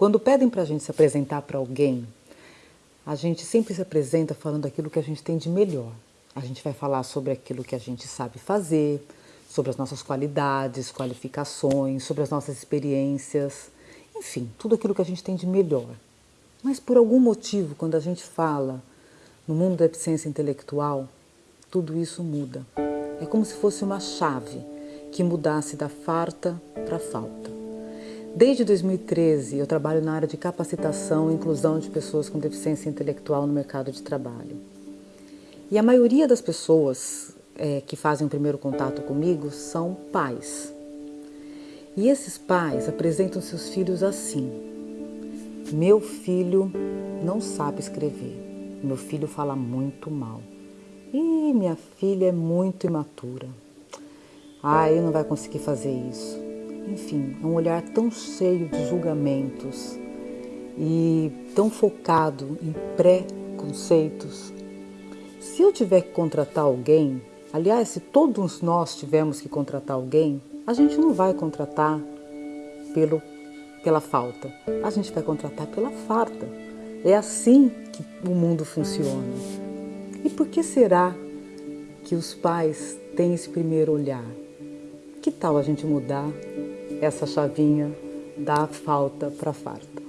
Quando pedem para a gente se apresentar para alguém, a gente sempre se apresenta falando aquilo que a gente tem de melhor. A gente vai falar sobre aquilo que a gente sabe fazer, sobre as nossas qualidades, qualificações, sobre as nossas experiências, enfim, tudo aquilo que a gente tem de melhor. Mas por algum motivo, quando a gente fala no mundo da deficiência intelectual, tudo isso muda. É como se fosse uma chave que mudasse da farta para falta. Desde 2013, eu trabalho na área de capacitação e inclusão de pessoas com deficiência intelectual no mercado de trabalho. E a maioria das pessoas é, que fazem o primeiro contato comigo são pais. E esses pais apresentam seus filhos assim: Meu filho não sabe escrever, meu filho fala muito mal. E minha filha é muito imatura. Ah, ele não vai conseguir fazer isso. Enfim, é um olhar tão cheio de julgamentos e tão focado em preconceitos. Se eu tiver que contratar alguém, aliás, se todos nós tivermos que contratar alguém, a gente não vai contratar pelo, pela falta, a gente vai contratar pela farta. É assim que o mundo funciona. E por que será que os pais têm esse primeiro olhar? Que tal a gente mudar essa chavinha da falta para farta?